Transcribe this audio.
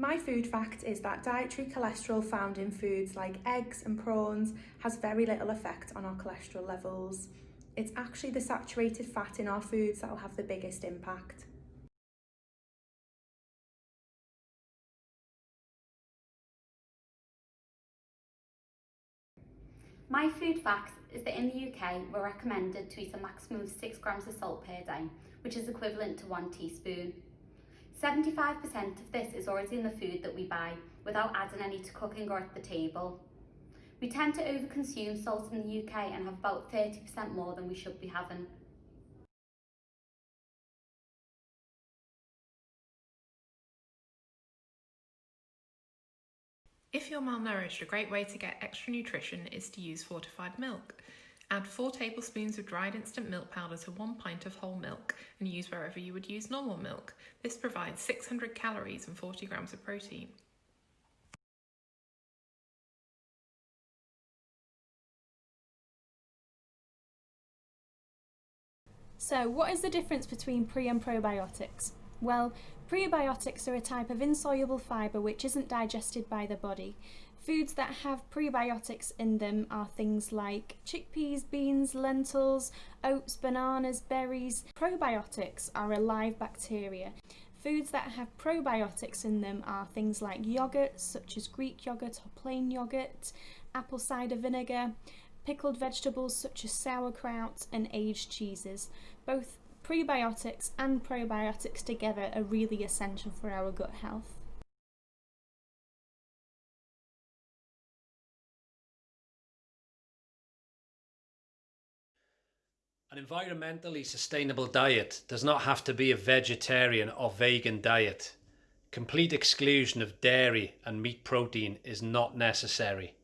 My food fact is that dietary cholesterol found in foods like eggs and prawns has very little effect on our cholesterol levels. It's actually the saturated fat in our foods that will have the biggest impact. My food fact is that in the UK we're recommended to eat a maximum of 6 grams of salt per day, which is equivalent to 1 teaspoon. 75% of this is already in the food that we buy without adding any to cooking or at the table. We tend to overconsume salt in the UK and have about 30% more than we should be having. If you're malnourished, a great way to get extra nutrition is to use fortified milk. Add 4 tablespoons of dried instant milk powder to 1 pint of whole milk and use wherever you would use normal milk. This provides 600 calories and 40 grams of protein. So what is the difference between pre and probiotics? Well, prebiotics are a type of insoluble fibre which isn't digested by the body. Foods that have prebiotics in them are things like chickpeas, beans, lentils, oats, bananas, berries. Probiotics are alive bacteria. Foods that have probiotics in them are things like yogurt, such as Greek yogurt or plain yogurt, apple cider vinegar, pickled vegetables such as sauerkraut and aged cheeses. Both prebiotics and probiotics together are really essential for our gut health. An environmentally sustainable diet does not have to be a vegetarian or vegan diet. Complete exclusion of dairy and meat protein is not necessary.